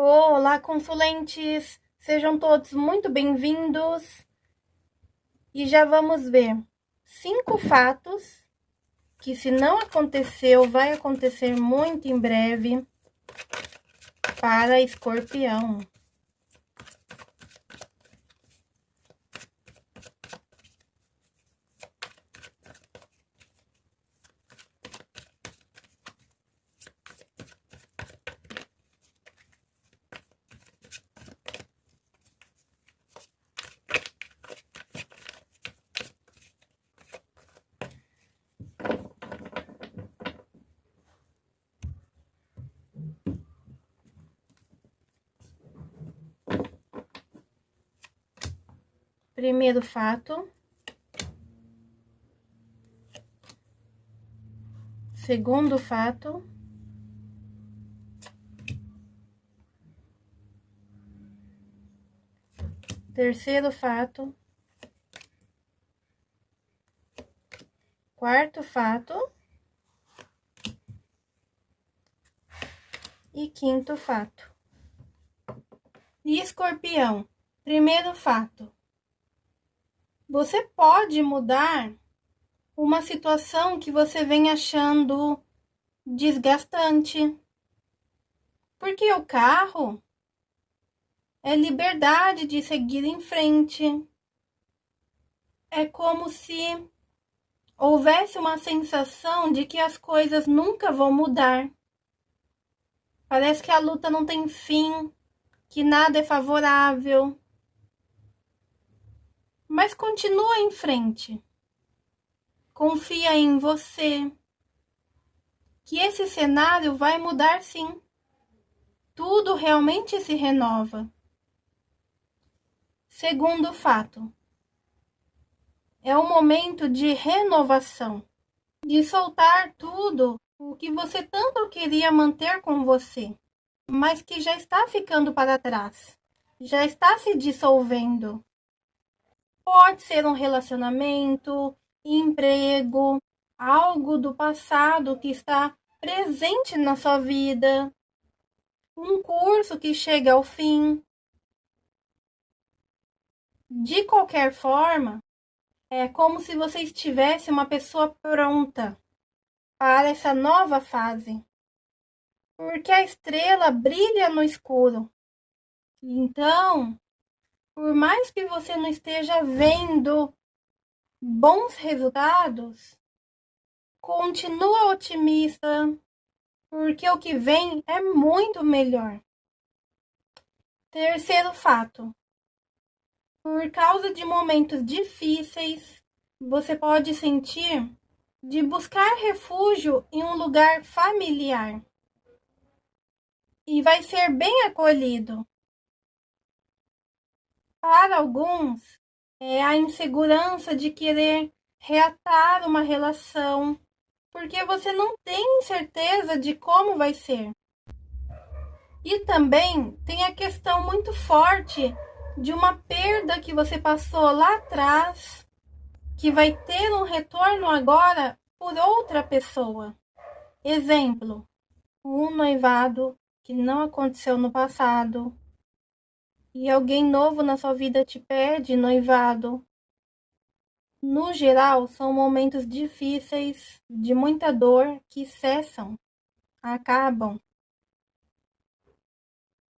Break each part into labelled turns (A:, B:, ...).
A: Olá, consulentes! Sejam todos muito bem-vindos. E já vamos ver cinco fatos que, se não aconteceu, vai acontecer muito em breve para escorpião. Primeiro fato. Segundo fato. Terceiro fato. Quarto fato. E quinto fato. E escorpião, primeiro fato você pode mudar uma situação que você vem achando desgastante. Porque o carro é liberdade de seguir em frente. É como se houvesse uma sensação de que as coisas nunca vão mudar. Parece que a luta não tem fim, que nada é favorável mas continua em frente. Confia em você. Que esse cenário vai mudar sim. Tudo realmente se renova. Segundo fato, é o momento de renovação, de soltar tudo o que você tanto queria manter com você, mas que já está ficando para trás, já está se dissolvendo. Pode ser um relacionamento, emprego, algo do passado que está presente na sua vida, um curso que chega ao fim. De qualquer forma, é como se você estivesse uma pessoa pronta para essa nova fase. Porque a estrela brilha no escuro. Então, por mais que você não esteja vendo bons resultados, continua otimista, porque o que vem é muito melhor. Terceiro fato: por causa de momentos difíceis, você pode sentir de buscar refúgio em um lugar familiar. E vai ser bem acolhido. Para alguns, é a insegurança de querer reatar uma relação, porque você não tem certeza de como vai ser. E também tem a questão muito forte de uma perda que você passou lá atrás, que vai ter um retorno agora por outra pessoa. Exemplo, um noivado que não aconteceu no passado, e alguém novo na sua vida te pede noivado. No geral, são momentos difíceis, de muita dor, que cessam, acabam.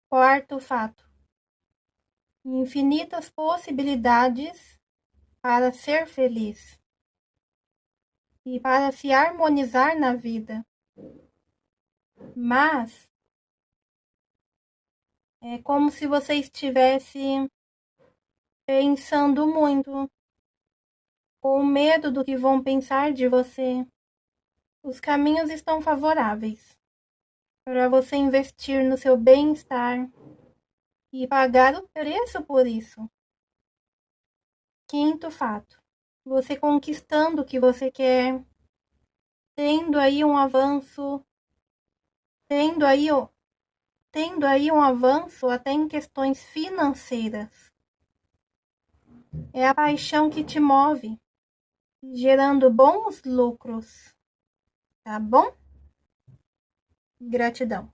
A: Quarto fato: infinitas possibilidades para ser feliz e para se harmonizar na vida. Mas é como se você estivesse pensando muito, com medo do que vão pensar de você. Os caminhos estão favoráveis para você investir no seu bem-estar e pagar o preço por isso. Quinto fato: você conquistando o que você quer, tendo aí um avanço, tendo aí tendo aí um avanço até em questões financeiras. É a paixão que te move, gerando bons lucros. Tá bom? Gratidão.